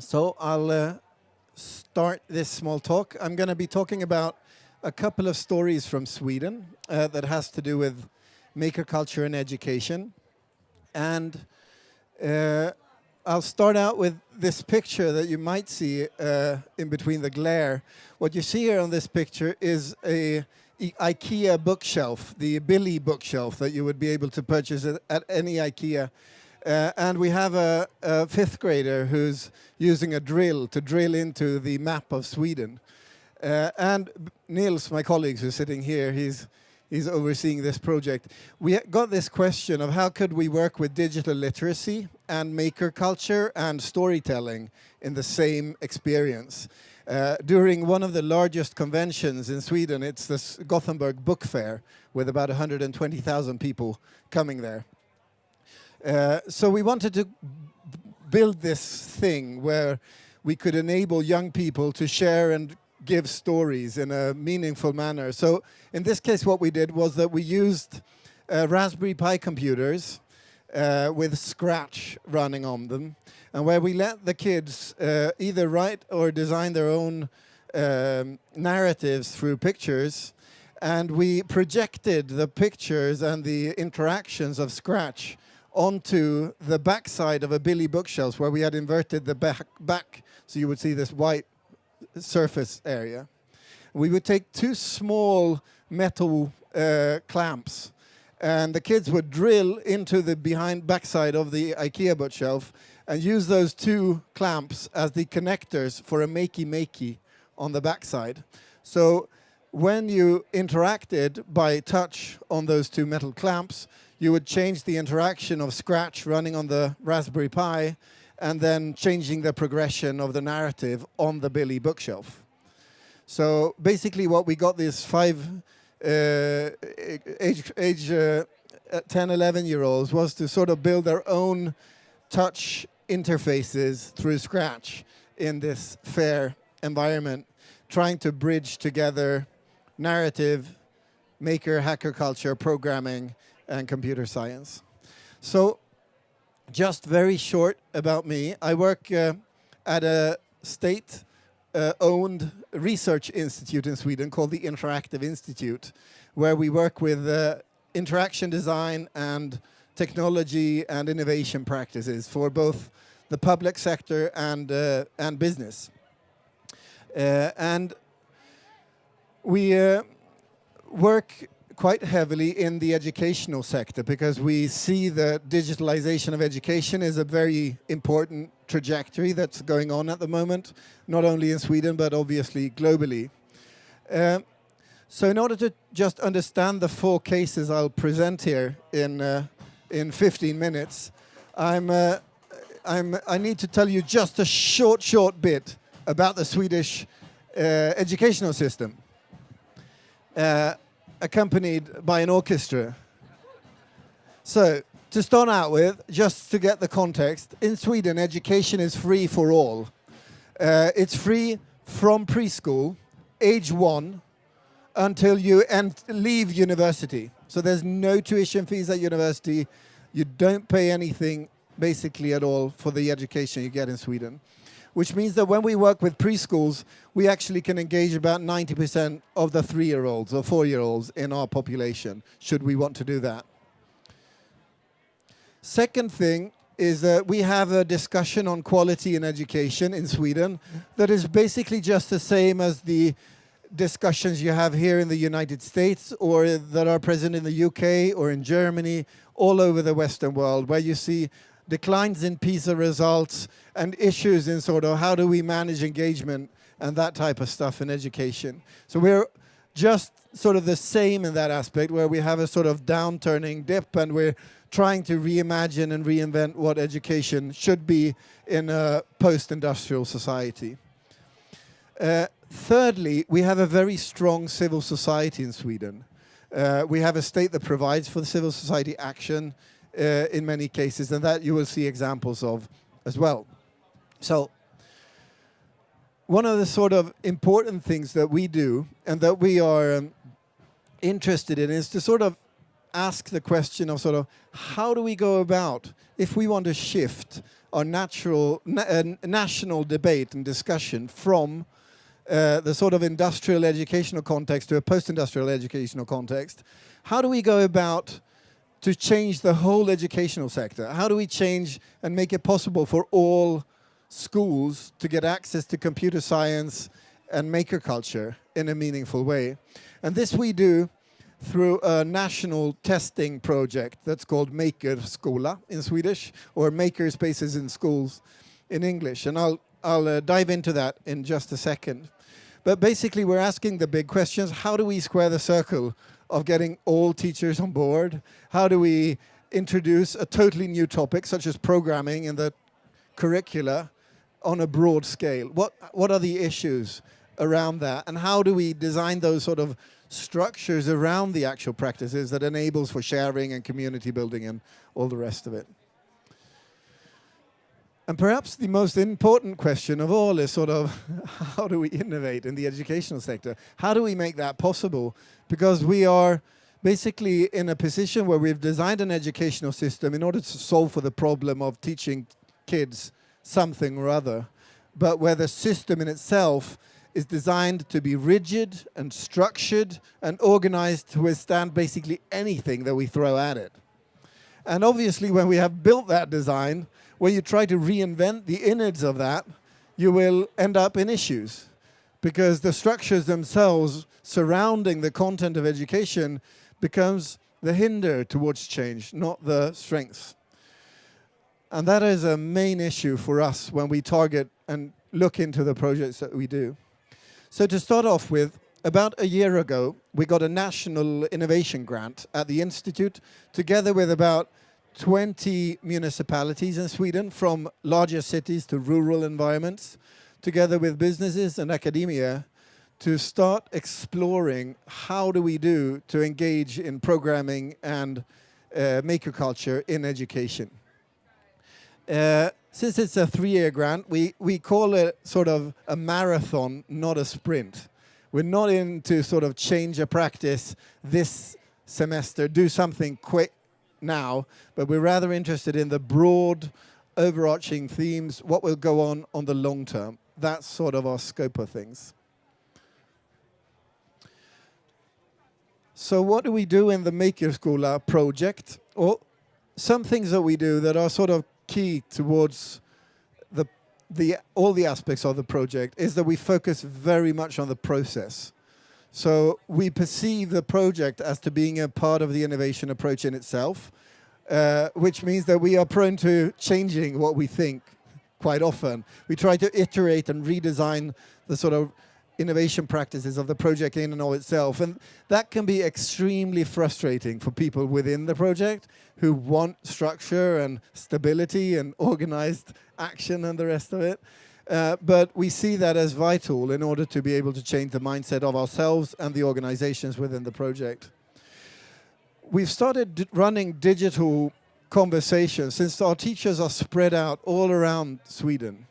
So I'll uh, start this small talk. I'm going to be talking about a couple of stories from Sweden uh, that has to do with maker culture and education. And uh, I'll start out with this picture that you might see uh, in between the glare. What you see here on this picture is a IKEA bookshelf, the Billy bookshelf that you would be able to purchase at, at any IKEA. Uh, and we have a, a, fifth grader who's using a drill to drill into the map of Sweden. Uh, and Niels, my colleague who's sitting here, he's, he's overseeing this project. We got this question of how could we work with digital literacy and maker culture and storytelling in the same experience. Uh, during one of the largest conventions in Sweden, it's the Gothenburg Book Fair, with about 120,000 people coming there. Uh, so we wanted to build this thing where we could enable young people to share and give stories in a meaningful manner. So in this case, what we did was that we used uh, Raspberry Pi computers uh, with Scratch running on them, and where we let the kids uh, either write or design their own um, narratives through pictures, and we projected the pictures and the interactions of Scratch onto the backside of a Billy bookshelf where we had inverted the back, back so you would see this white surface area. We would take two small metal uh, clamps and the kids would drill into the behind backside of the IKEA bookshelf and use those two clamps as the connectors for a makey makey on the backside. So when you interacted by touch on those two metal clamps, you would change the interaction of Scratch running on the Raspberry Pi and then changing the progression of the narrative on the Billy bookshelf. So basically what we got these five uh, age, age uh, 10, 11 year olds was to sort of build their own touch interfaces through Scratch in this fair environment, trying to bridge together narrative, maker, hacker culture, programming, and computer science. So just very short about me. I work uh, at a state uh, owned research institute in Sweden called the Interactive Institute, where we work with uh, interaction design and technology and innovation practices for both the public sector and, uh, and business. Uh, and we uh, work quite heavily in the educational sector because we see that digitalization of education is a very important trajectory that's going on at the moment, not only in Sweden, but obviously globally. Uh, so in order to just understand the four cases I'll present here in, uh, in 15 minutes, I'm, uh, I'm, I need to tell you just a short, short bit about the Swedish uh, educational system. Uh, accompanied by an orchestra. So, to start out with, just to get the context, in Sweden, education is free for all. Uh, it's free from preschool, age one, until you leave university. So there's no tuition fees at university. You don't pay anything, basically, at all for the education you get in Sweden which means that when we work with preschools, we actually can engage about 90% of the three-year-olds or four-year-olds in our population, should we want to do that. Second thing is that we have a discussion on quality in education in Sweden that is basically just the same as the discussions you have here in the United States or that are present in the UK or in Germany, all over the Western world, where you see declines in PISA results, and issues in sort of how do we manage engagement and that type of stuff in education. So we're just sort of the same in that aspect where we have a sort of downturning dip and we're trying to reimagine and reinvent what education should be in a post-industrial society. Uh, thirdly, we have a very strong civil society in Sweden. Uh, we have a state that provides for the civil society action uh, in many cases, and that you will see examples of as well. So one of the sort of important things that we do and that we are um, interested in is to sort of ask the question of sort of how do we go about if we want to shift our natural na uh, national debate and discussion from uh, the sort of industrial educational context to a post-industrial educational context, how do we go about to change the whole educational sector? How do we change and make it possible for all schools to get access to computer science and maker culture in a meaningful way? And this we do through a national testing project that's called Maker Skola in Swedish, or Maker Spaces in Schools in English. And I'll, I'll uh, dive into that in just a second. But basically, we're asking the big questions. How do we square the circle of getting all teachers on board? How do we introduce a totally new topic, such as programming in the curricula, on a broad scale? What, what are the issues around that? And how do we design those sort of structures around the actual practices that enables for sharing and community building and all the rest of it. And perhaps the most important question of all is sort of how do we innovate in the educational sector? How do we make that possible? Because we are basically in a position where we've designed an educational system in order to solve for the problem of teaching kids something or other, but where the system in itself is designed to be rigid and structured and organized to withstand basically anything that we throw at it. And obviously when we have built that design, when you try to reinvent the innards of that, you will end up in issues because the structures themselves surrounding the content of education becomes the hinder towards change, not the strength. And that is a main issue for us when we target and look into the projects that we do. So to start off with, about a year ago, we got a national innovation grant at the Institute, together with about 20 municipalities in Sweden, from larger cities to rural environments, together with businesses and academia, to start exploring how do we do to engage in programming and uh, maker culture in education. Uh, since it's a three-year grant, we, we call it sort of a marathon, not a sprint. We're not in to sort of change a practice this semester, do something quick now, but we're rather interested in the broad, overarching themes, what will go on on the long term. That's sort of our scope of things. So what do we do in the Maker School project? Well, some things that we do that are sort of key towards the, the, all the aspects of the project is that we focus very much on the process. So we perceive the project as to being a part of the innovation approach in itself, uh, which means that we are prone to changing what we think quite often. We try to iterate and redesign the sort of innovation practices of the project in and of itself. And that can be extremely frustrating for people within the project who want structure and stability and organized action and the rest of it. Uh, but we see that as vital in order to be able to change the mindset of ourselves and the organizations within the project. We've started running digital conversations since our teachers are spread out all around Sweden.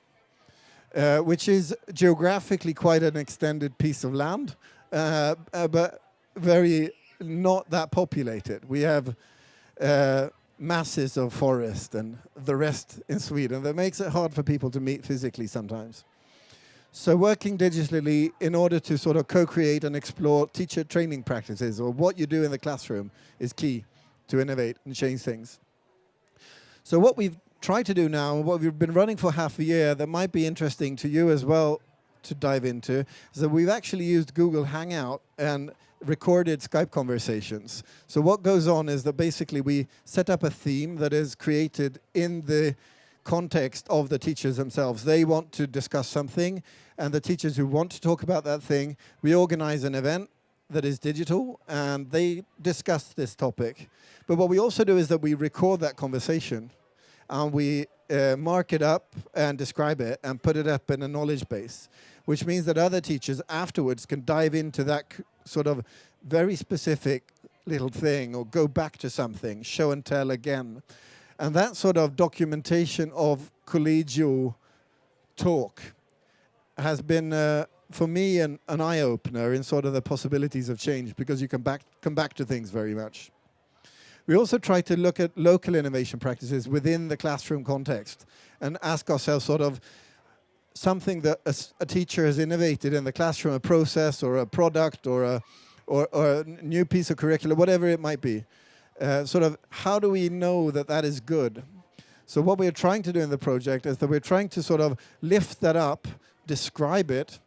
Uh, which is geographically quite an extended piece of land, uh, uh, but very not that populated. We have uh, masses of forest and the rest in Sweden that makes it hard for people to meet physically sometimes. So working digitally in order to sort of co-create and explore teacher training practices or what you do in the classroom is key to innovate and change things. So what we've tried to do now, what we've been running for half a year that might be interesting to you as well to dive into, that we've actually used Google Hangout and recorded Skype conversations. So what goes on is that basically we set up a theme that is created in the context of the teachers themselves. They want to discuss something, and the teachers who want to talk about that thing, we organize an event that is digital, and they discuss this topic. But what we also do is that we record that conversation and we uh, mark it up and describe it and put it up in a knowledge base, which means that other teachers afterwards can dive into that sort of very specific little thing or go back to something, show and tell again. And that sort of documentation of collegial talk has been, uh, for me, an, an eye-opener in sort of the possibilities of change because you can back, come back to things very much. we also try to look at local innovation practices within the classroom context and ask ourselves sort of something that a, a teacher has innovated in the classroom, a process or a product or a, or, or a new piece of curriculum, whatever it might be. Uh, sort of how do we know that that is good? So what we're trying to do in the project is that we're trying to sort of lift that up, describe it,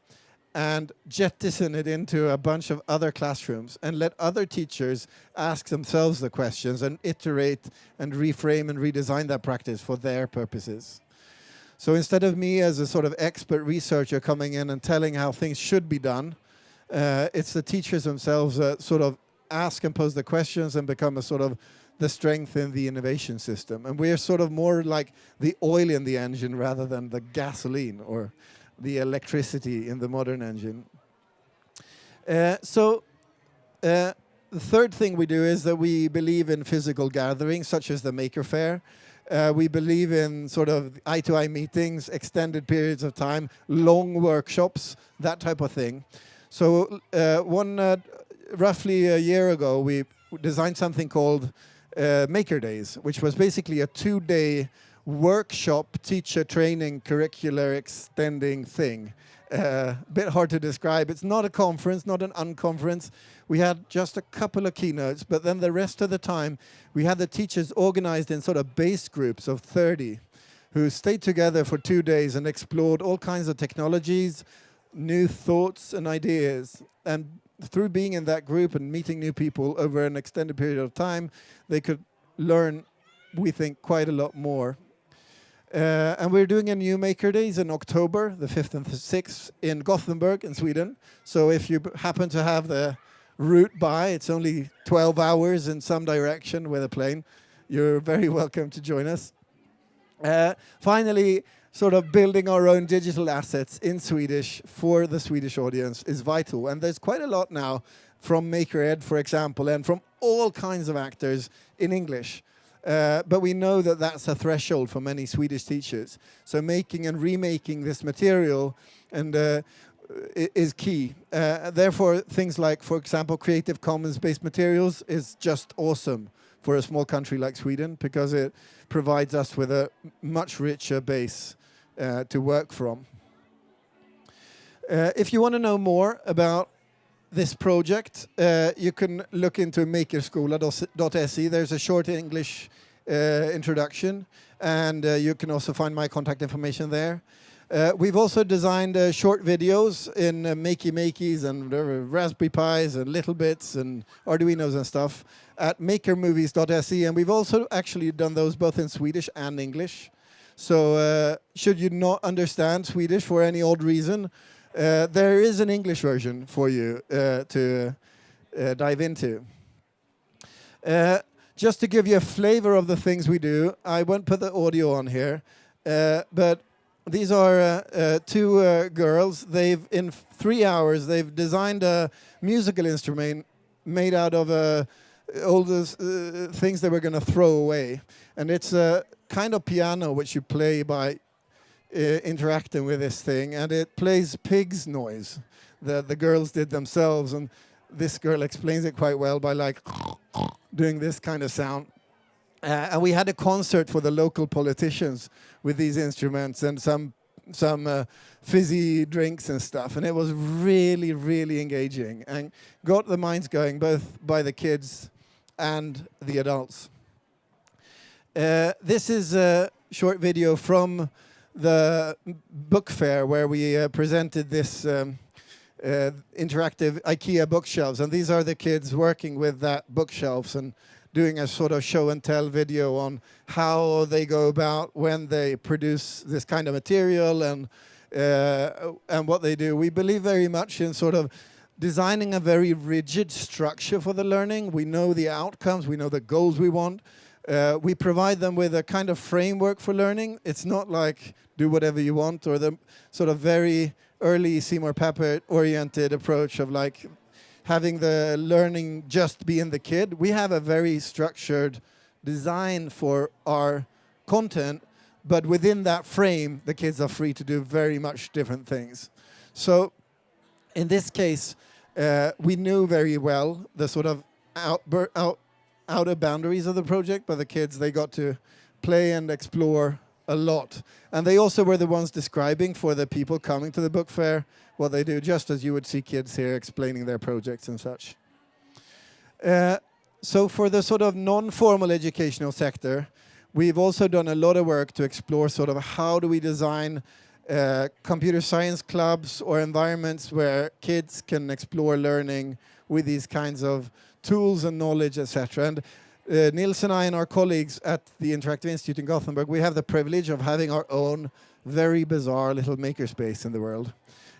and jettison it into a bunch of other classrooms and let other teachers ask themselves the questions and iterate and reframe and redesign that practice for their purposes. So instead of me as a sort of expert researcher coming in and telling how things should be done, uh, it's the teachers themselves that sort of ask and pose the questions and become a sort of the strength in the innovation system. And we're sort of more like the oil in the engine rather than the gasoline or the electricity in the modern engine. Uh, so uh, the third thing we do is that we believe in physical gatherings, such as the Maker Faire. Uh, we believe in sort of eye-to-eye -eye meetings, extended periods of time, long workshops, that type of thing. So uh, one, uh, roughly a year ago, we designed something called uh, Maker Days, which was basically a two-day workshop teacher training curricular extending thing. A uh, bit hard to describe. It's not a conference, not an unconference. We had just a couple of keynotes, but then the rest of the time we had the teachers organized in sort of base groups of 30 who stayed together for two days and explored all kinds of technologies, new thoughts and ideas. And through being in that group and meeting new people over an extended period of time, they could learn, we think, quite a lot more. Uh, and we're doing a new Maker Days in October, the 5th and the 6th, in Gothenburg in Sweden. So if you happen to have the route by, it's only 12 hours in some direction with a plane. You're very welcome to join us. Uh, finally, sort of building our own digital assets in Swedish for the Swedish audience is vital. And there's quite a lot now from Maker Ed, for example, and from all kinds of actors in English. Uh, but we know that that's a threshold for many Swedish teachers. So making and remaking this material and uh, is key. Uh, therefore, things like, for example, Creative Commons-based materials is just awesome for a small country like Sweden because it provides us with a much richer base uh, to work from. Uh, if you want to know more about this project, uh, you can look into makerskola.se. There's a short English uh, introduction, and uh, you can also find my contact information there. Uh, we've also designed uh, short videos in uh, Makey Makeys and Raspberry Pis and Little Bits and Arduinos and stuff at makermovies.se, and we've also actually done those both in Swedish and English. So should you not understand Swedish for any odd reason, uh, there is an English version for you uh, to uh, dive into. Uh, just to give you a flavor of the things we do, I won't put the audio on here, uh, but these are two girls. They've, in three hours, they've designed a musical instrument made out of all the things they were going to throw away. And it's a kind of piano which you play by uh, interacting with this thing, and it plays pig's noise that the girls did themselves, and this girl explains it quite well by like doing this kind of sound. Uh, and we had a concert for the local politicians with these instruments and some some uh, fizzy drinks and stuff, and it was really, really engaging and got the minds going both by the kids and the adults. Uh, this is a short video from the book fair where we uh, presented this um, uh, interactive IKEA bookshelves. And these are the kids working with that bookshelves and doing a sort of show and tell video on how they go about when they produce this kind of material and uh, and what they do. We believe very much in sort of designing a very rigid structure for the learning. We know the outcomes, we know the goals we want, uh, we provide them with a kind of framework for learning. It's not like do whatever you want or the sort of very early Seymour Papert oriented approach of like having the learning just be in the kid. We have a very structured design for our content, but within that frame, the kids are free to do very much different things. So in this case, uh, we knew very well the sort of out, outer boundaries of the project, but the kids, they got to play and explore a lot. And they also were the ones describing for the people coming to the book fair what they do, just as you would see kids here explaining their projects and such. Uh, so for the sort of non-formal educational sector, we've also done a lot of work to explore sort of how do we design uh, computer science clubs or environments where kids can explore learning with these kinds of tools and knowledge, etc. And uh, Nils and I and our colleagues at the Interactive Institute in Gothenburg, we have the privilege of having our own very bizarre little makerspace in the world,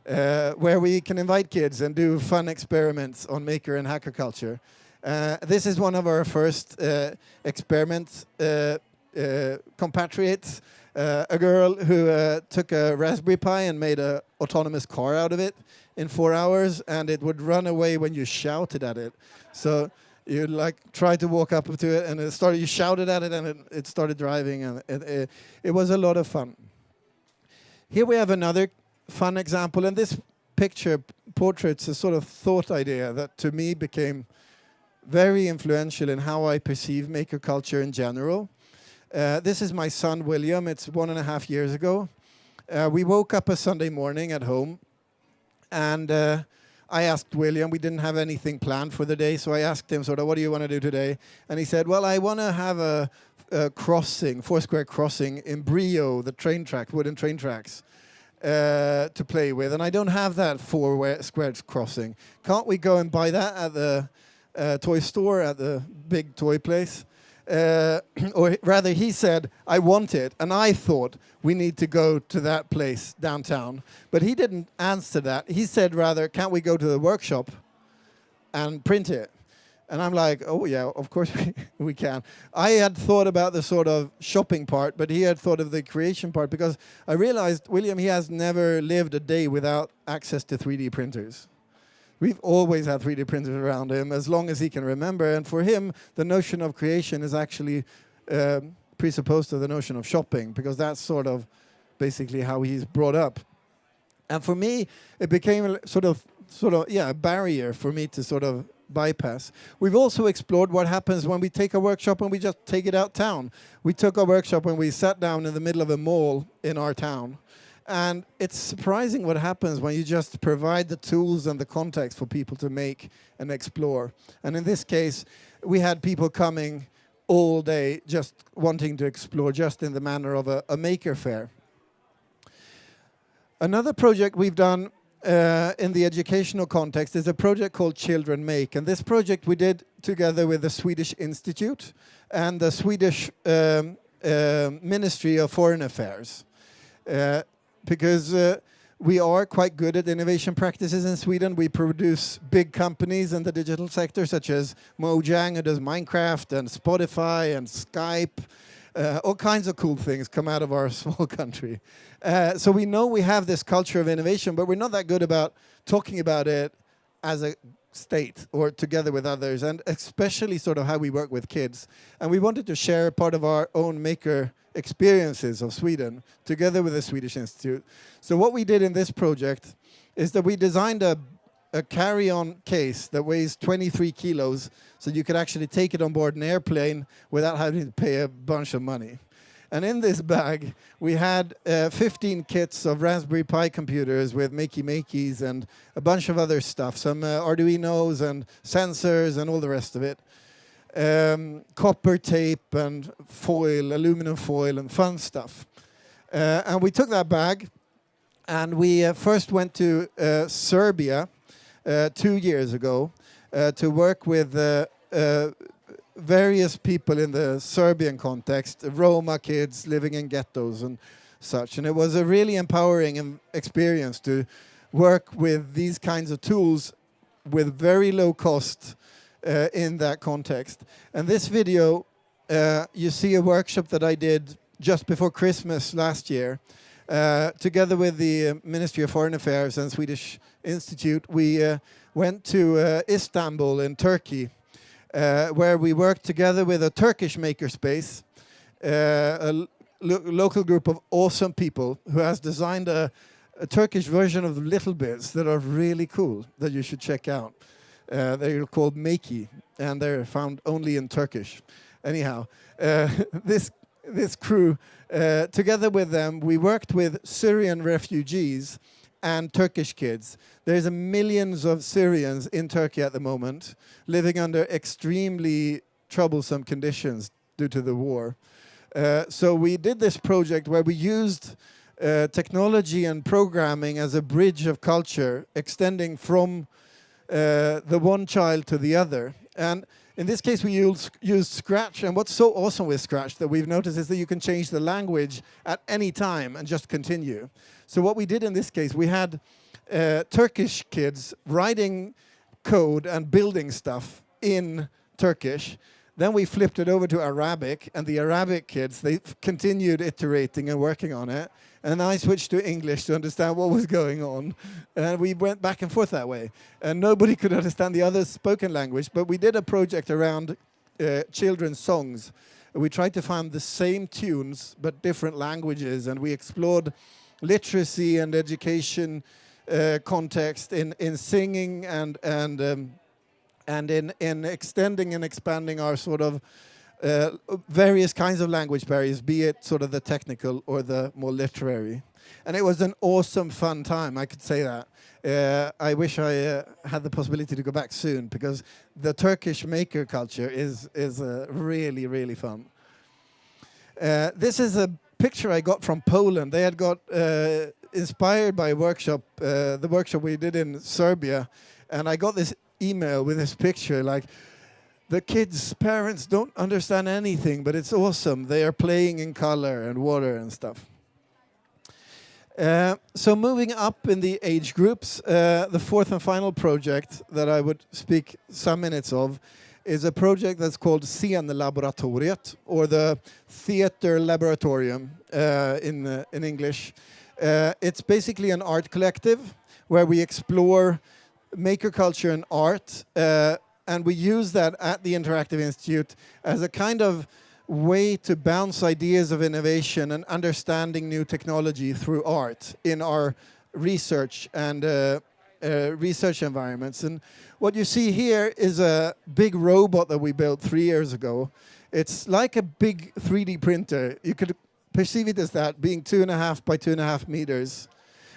uh, where we can invite kids and do fun experiments on maker and hacker culture. Uh, this is one of our first uh, experiments, uh, uh, compatriots, a girl who uh, took a Raspberry Pi and made an autonomous car out of it in four hours, and it would run away when you shouted at it. So you like tried to walk up to it, and it started. You shouted at it, and it, it started driving, and it, it, it was a lot of fun. Here we have another fun example, and this picture portraits a sort of thought idea that to me became very influential in how I perceive maker culture in general. Uh, this is my son William. It's one and a half years ago. Uh, we woke up a Sunday morning at home, and uh, I asked William. We didn't have anything planned for the day, so I asked him sort of, "What do you want to do today?" And he said, "Well, I want to have a, a crossing, four-square crossing in Brio, the train track, wooden train tracks." Uh, to play with, and I don't have that four square crossing. Can't we go and buy that at the uh, toy store at the big toy place? Uh, or rather he said, I want it. And I thought we need to go to that place downtown. But he didn't answer that. He said rather, can't we go to the workshop and print it? And I'm like, oh yeah, of course we, we can. I had thought about the sort of shopping part, but he had thought of the creation part because I realized William, he has never lived a day without access to 3D printers. We've always had 3D printers around him as long as he can remember. And for him, the notion of creation is actually um, presupposed to the notion of shopping because that's sort of basically how he's brought up. And for me, it became sort of, sort of, yeah, a barrier for me to sort of bypass. We've also explored what happens when we take a workshop and we just take it out town. We took a workshop and we sat down in the middle of a mall in our town and it's surprising what happens when you just provide the tools and the context for people to make and explore. And in this case, we had people coming all day just wanting to explore just in the manner of a, a maker fair. Another project we've done uh, in the educational context is a project called Children Make. And this project we did together with the Swedish Institute and the Swedish um, uh, Ministry of Foreign Affairs. Uh, because uh, we are quite good at innovation practices in Sweden. We produce big companies in the digital sector, such as Mojang, who does Minecraft, and Spotify, and Skype. Uh, all kinds of cool things come out of our small country. Uh, so we know we have this culture of innovation, but we're not that good about talking about it as a state or together with others, and especially sort of how we work with kids. And we wanted to share part of our own maker experiences of Sweden together with the Swedish Institute. So what we did in this project is that we designed a, a carry-on case that weighs 23 kilos so you could actually take it on board an airplane without having to pay a bunch of money. And in this bag, we had uh, 15 kits of Raspberry Pi computers with Makey Makeys and a bunch of other stuff, some uh, Arduinos and sensors and all the rest of it um, copper tape and foil, aluminum foil and fun stuff. Uh, and we took that bag and we uh, first went to uh, Serbia uh, two years ago to work with various people in the Serbian context, Roma kids living in ghettos and such. And it was a really empowering experience to work with these kinds of tools with very low cost uh, in that context. And this video, uh, you see a workshop that I did just before Christmas last year. Uh, together with the uh, Ministry of Foreign Affairs and Swedish Institute, we uh, went to uh, Istanbul in Turkey, where we worked together with a Turkish makerspace, a lo local group of awesome people who has designed a, a Turkish version of the Little Bits that are really cool that you should check out. Uh, they're called Meki, and they're found only in Turkish. Anyhow, uh, this this crew, uh, together with them, we worked with Syrian refugees and Turkish kids. There's millions of Syrians in Turkey at the moment living under extremely troublesome conditions due to the war. Uh, so we did this project where we used uh, technology and programming as a bridge of culture, extending from uh, the one child to the other. And in this case, we used, used Scratch, and what's so awesome with Scratch that we've noticed is that you can change the language at any time and just continue. So what we did in this case, we had uh, Turkish kids writing code and building stuff in Turkish, then we flipped it over to Arabic, and the Arabic kids, they continued iterating and working on it. And I switched to English to understand what was going on. And we went back and forth that way. And nobody could understand the other spoken language, but we did a project around uh, children's songs. We tried to find the same tunes, but different languages, and we explored literacy and education uh, context in, in singing and, and um, and in, in extending and expanding our sort of uh, various kinds of language barriers, be it sort of the technical or the more literary. And it was an awesome, fun time, I could say that. Uh, I wish I uh, had the possibility to go back soon because the Turkish maker culture is, is uh, really, really fun. Uh, this is a picture I got from Poland. They had got uh, inspired by workshop, the workshop we did in Serbia, and I got this email with this picture like the kids' parents don't understand anything, but it's awesome. They are playing in color and water and stuff. Uh, so moving up in the age groups, uh, the fourth and final project that I would speak some minutes of is a project that's called Scenlaboratoriet, or the Theater Laboratorium uh, in, uh, in English. Uh, it's basically an art collective where we explore maker culture and art, uh, and we use that at the Interactive Institute as a kind of way to bounce ideas of innovation and understanding new technology through art in our research and uh, research environments. And what you see here is a big robot that we built three years ago. It's like a big 3D printer. You could perceive it as that, being two and a half by two and a half meters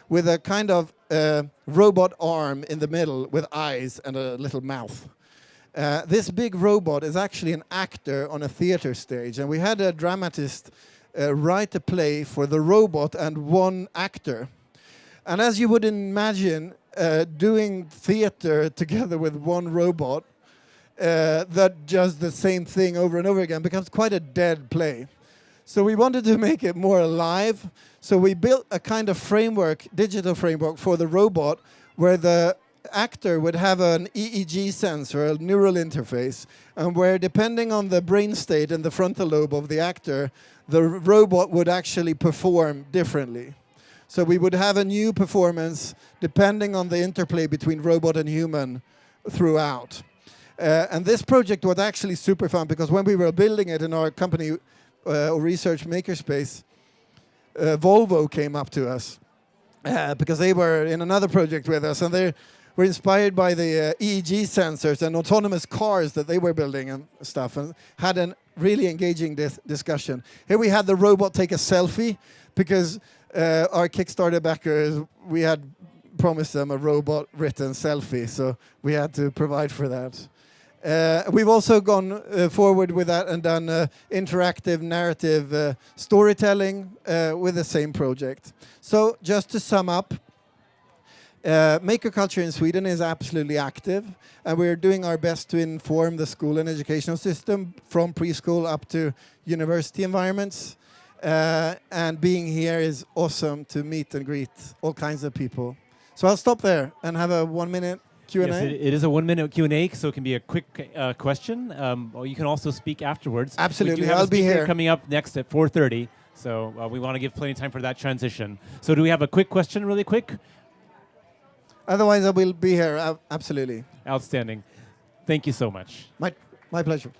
with a kind of uh, robot arm in the middle with eyes and a little mouth. Uh, this big robot is actually an actor on a theater stage, and we had a dramatist uh, write a play for the robot and one actor. And as you would imagine, uh, doing theater together with one robot uh, that does the same thing over and over again becomes quite a dead play. So we wanted to make it more alive. So we built a kind of framework, digital framework for the robot where the actor would have an EEG sensor, a neural interface, and where depending on the brain state and the frontal lobe of the actor, the robot would actually perform differently. So we would have a new performance depending on the interplay between robot and human throughout. Uh, and this project was actually super fun because when we were building it in our company, uh, research makerspace, uh, Volvo came up to us uh, because they were in another project with us, and they were inspired by the uh, EEG sensors and autonomous cars that they were building and stuff, and had a really engaging dis discussion. Here we had the robot take a selfie because uh, our Kickstarter backers we had promised them a robot written selfie, so we had to provide for that. Uh, we've also gone uh, forward with that and done uh, interactive narrative uh, storytelling uh, with the same project. So just to sum up, uh, maker culture in Sweden is absolutely active and we're doing our best to inform the school and educational system from preschool up to university environments. And being here is awesome to meet and greet all kinds of people. So I'll stop there and have a one minute Q&A? Yes, it, it is a one-minute Q&A, so it can be a quick uh, question. Um, or you can also speak afterwards. Absolutely, I'll be here. coming up next at 4.30, so uh, we want to give plenty of time for that transition. So do we have a quick question really quick? Otherwise, I will be here, uh, absolutely. Outstanding. Thank you so much. My, my pleasure.